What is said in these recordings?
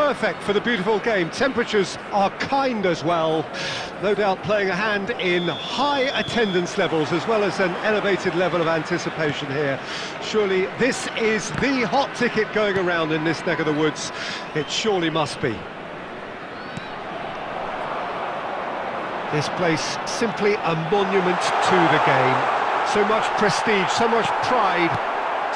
perfect for the beautiful game. Temperatures are kind as well. No doubt playing a hand in high attendance levels as well as an elevated level of anticipation here. Surely this is the hot ticket going around in this neck of the woods. It surely must be. This place simply a monument to the game. So much prestige, so much pride,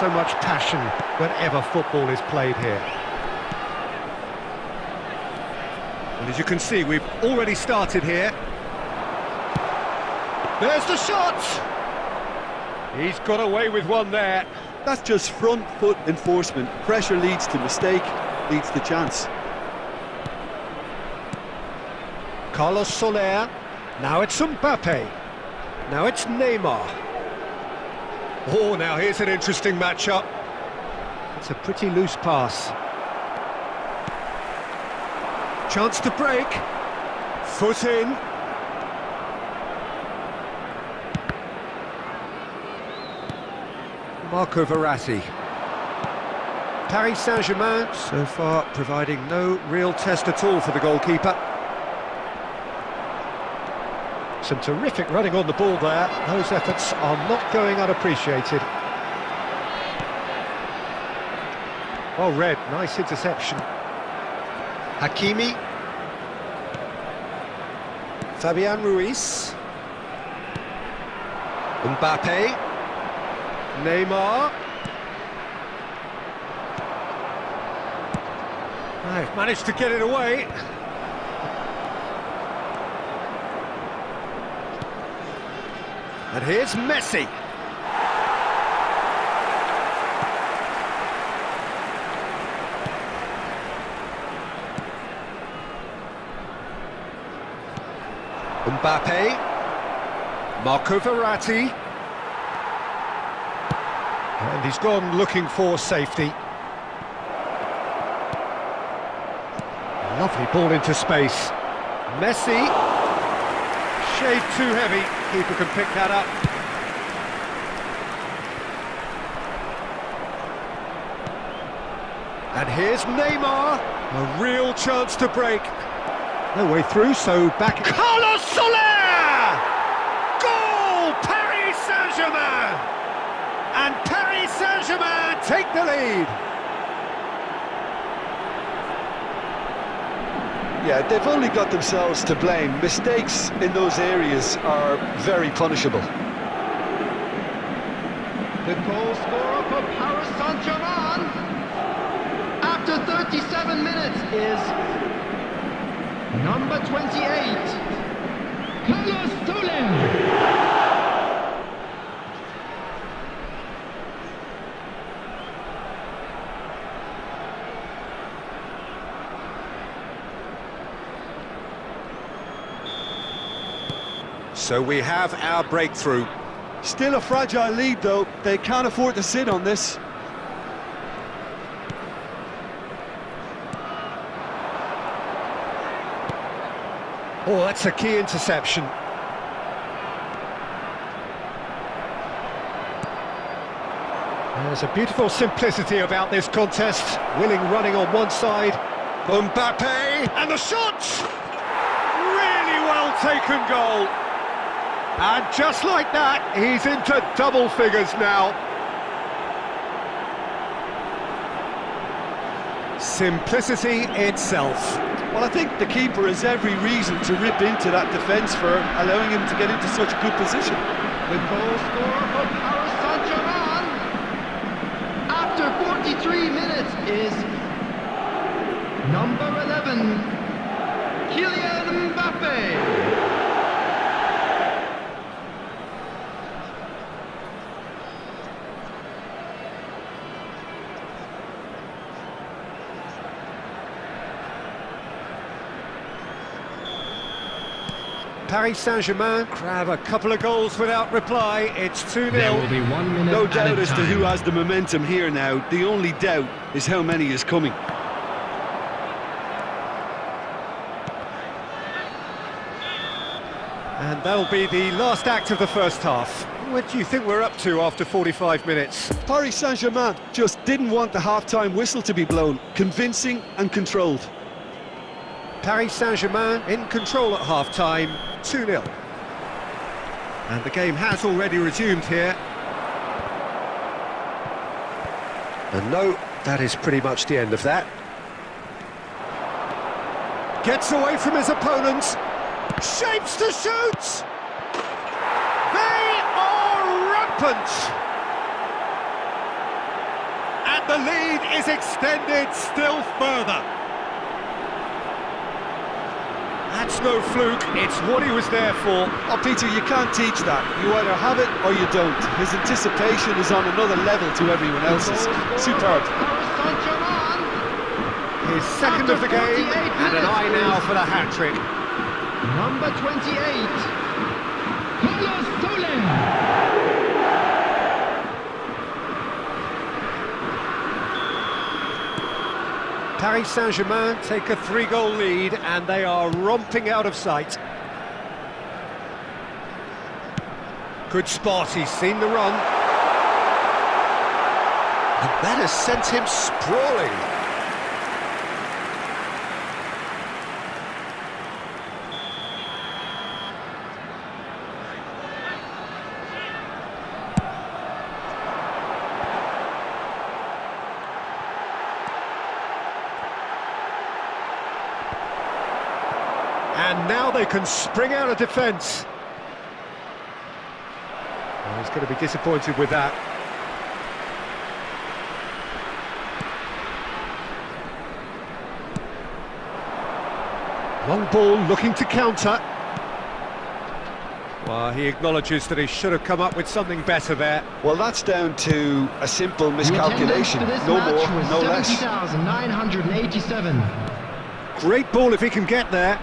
so much passion whenever football is played here. And as you can see, we've already started here. There's the shot! He's got away with one there. That's just front foot enforcement. Pressure leads to mistake, leads to chance. Carlos Soler. Now it's Mbappe. Now it's Neymar. Oh, now here's an interesting matchup. It's a pretty loose pass. Chance to break. Foot in. Marco Verratti. Paris Saint-Germain so far providing no real test at all for the goalkeeper. Some terrific running on the ball there. Those efforts are not going unappreciated. Oh, Red, nice interception. Hakimi. Fabian Ruiz. Mbappe. Neymar. I've managed to get it away. And here's Messi. Mbappe. Marco Verratti. And he's gone looking for safety. Lovely ball into space. Messi. Shade too heavy. Keeper can pick that up. And here's Neymar. A real chance to break. No way through, so back... Carlos Soler! Goal! Paris Saint-Germain! And Paris Saint-Germain take the lead. Yeah, they've only got themselves to blame. Mistakes in those areas are very punishable. The goal scorer for Paris Saint-Germain after 37 minutes is number 28, Carlos Soler. So we have our breakthrough. Still a fragile lead, though. They can't afford to sit on this. Oh, that's a key interception. There's a beautiful simplicity about this contest. Willing running on one side. Mbappe, and the shot! Really well taken goal. And just like that, he's into double figures now. Simplicity itself. Well, I think the keeper has every reason to rip into that defence for allowing him to get into such a good position. The goal scorer for Paris Saint-Germain after 43 minutes is number 11, Kylian Mbappe. Paris Saint-Germain grab a couple of goals without reply. It's 2-0. There will be one minute No doubt as to who has the momentum here now. The only doubt is how many is coming. And that'll be the last act of the first half. What do you think we're up to after 45 minutes? Paris Saint-Germain just didn't want the half-time whistle to be blown. Convincing and controlled. Paris Saint-Germain in control at half-time, 2-0. And the game has already resumed here. And no, that is pretty much the end of that. Gets away from his opponents, shapes to shoot! They are rampant! And the lead is extended still further. That's no fluke, it's what he was there for. Oh, Peter, you can't teach that. You either have it or you don't. His anticipation is on another level to everyone else's. Superb. Paris Saint-Germain. His second of the game, and an eye now for the hat-trick. Number 28. Carlos Soler. Paris Saint-Germain take a three-goal lead, and they are romping out of sight. Good spot, he's seen the run. And that has sent him sprawling. And now they can spring out of defence. Well, he's going to be disappointed with that. Long ball looking to counter. Well, he acknowledges that he should have come up with something better there. Well, that's down to a simple miscalculation. this No match more, was no less. 70,987. Great ball if he can get there.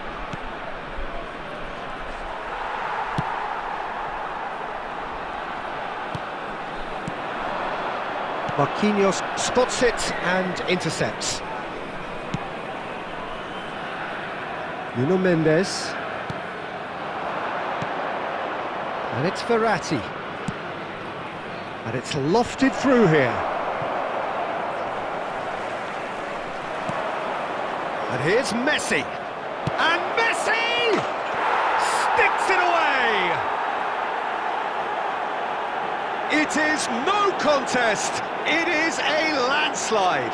Marquinhos spots it and intercepts. Nuno Mendes. And it's Verratti. And it's lofted through here. And here's Messi. And Messi sticks it away. It is no contest. It is a landslide.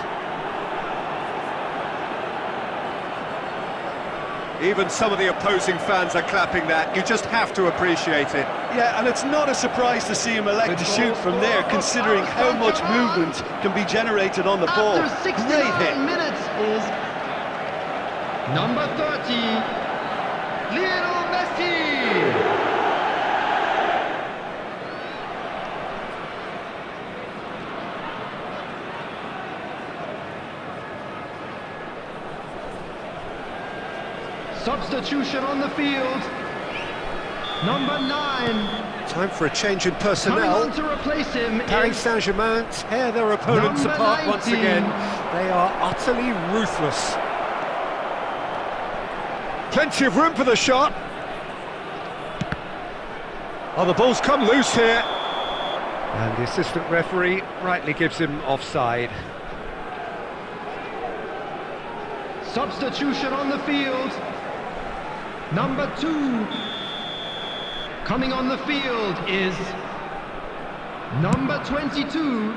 Even some of the opposing fans are clapping that. You just have to appreciate it. Yeah, and it's not a surprise to see him elect to shoot from there, considering how much movement can be generated on the ball. After 69 Great hit. minutes is number 30, Lionel Messi. Substitution on the field. Number nine, Time for a change in personnel. on to replace him Paris Saint-Germain tear their opponents apart once again. They are utterly ruthless. Plenty of room for the shot. Oh, the ball's come loose here. And the assistant referee rightly gives him offside. Substitution on the field. Number two. Coming on the field is number 22.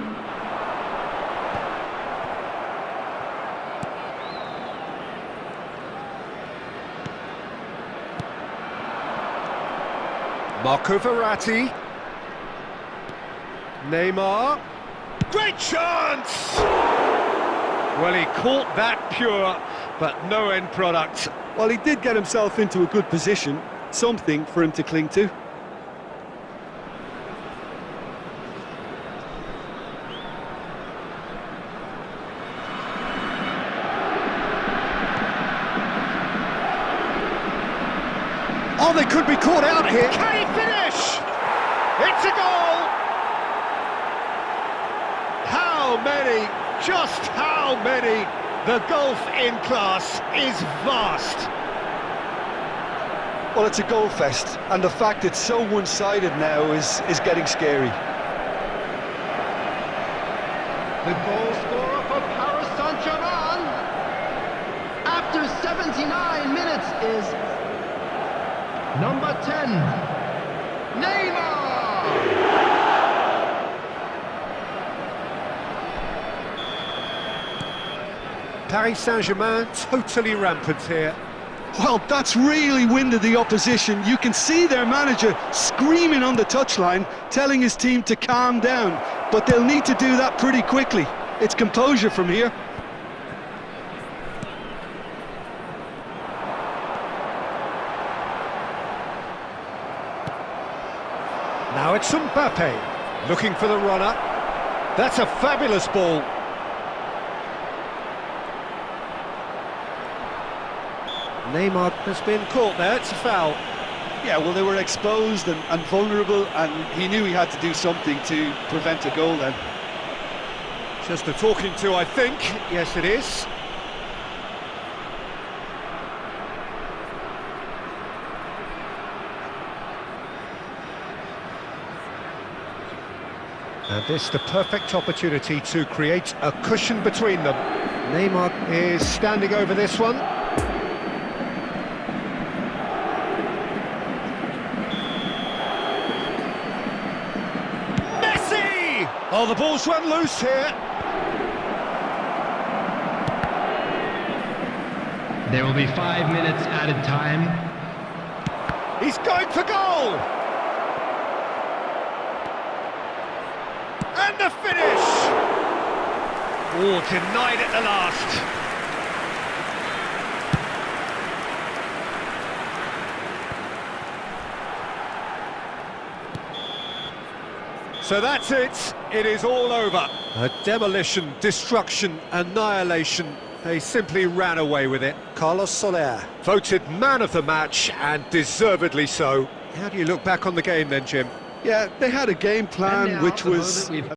Marco Verratti. Neymar. Great chance! Well, he caught that pure, but no end product. Well, he did get himself into a good position, something for him to cling to. Oh, they could be caught out here. Can he finish? It's a goal! How many, just how many? The golf in class is vast. Well, it's a goal fest, and the fact it's so one-sided now is, is getting scary. The goal scorer for Paris Saint-Germain after 79 minutes is number 10, Neymar! Paris Saint-Germain totally rampant here. Well, that's really winded the opposition. You can see their manager screaming on the touchline, telling his team to calm down. But they'll need to do that pretty quickly. It's composure from here. Now it's Mbappe, looking for the runner. That's a fabulous ball. Neymar has been caught there, it's a foul. Yeah, well, they were exposed and, and vulnerable, and he knew he had to do something to prevent a goal then. Just a talking to, I think. Yes, it is. And this the perfect opportunity to create a cushion between them. Neymar is standing over this one. Messi! Oh, the ball's run loose here. There will be five minutes added time. He's going for goal! And the finish! Oh, denied at the last. So that's it, it is all over. A demolition, destruction, annihilation. They simply ran away with it. Carlos Soler, voted man of the match, and deservedly so. How do you look back on the game then, Jim? Yeah, they had a game plan which was moment we've